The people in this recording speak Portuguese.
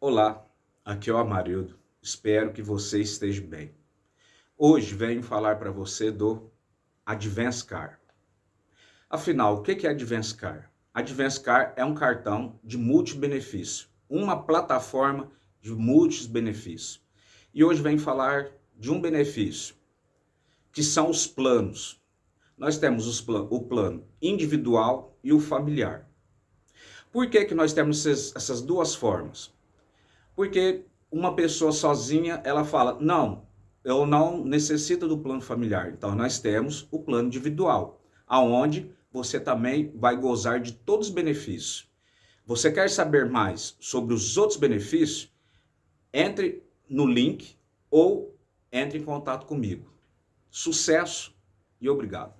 Olá, aqui é o Amarildo. Espero que você esteja bem. Hoje venho falar para você do Advance Car. Afinal, o que é Advance Car? Advance Car é um cartão de multibenefício, uma plataforma de múltiplos benefícios. E hoje venho falar de um benefício, que são os planos. Nós temos plan o plano individual e o familiar. Por que, que nós temos essas duas formas? Porque uma pessoa sozinha, ela fala, não, eu não necessito do plano familiar. Então, nós temos o plano individual, aonde você também vai gozar de todos os benefícios. Você quer saber mais sobre os outros benefícios? Entre no link ou entre em contato comigo. Sucesso e obrigado.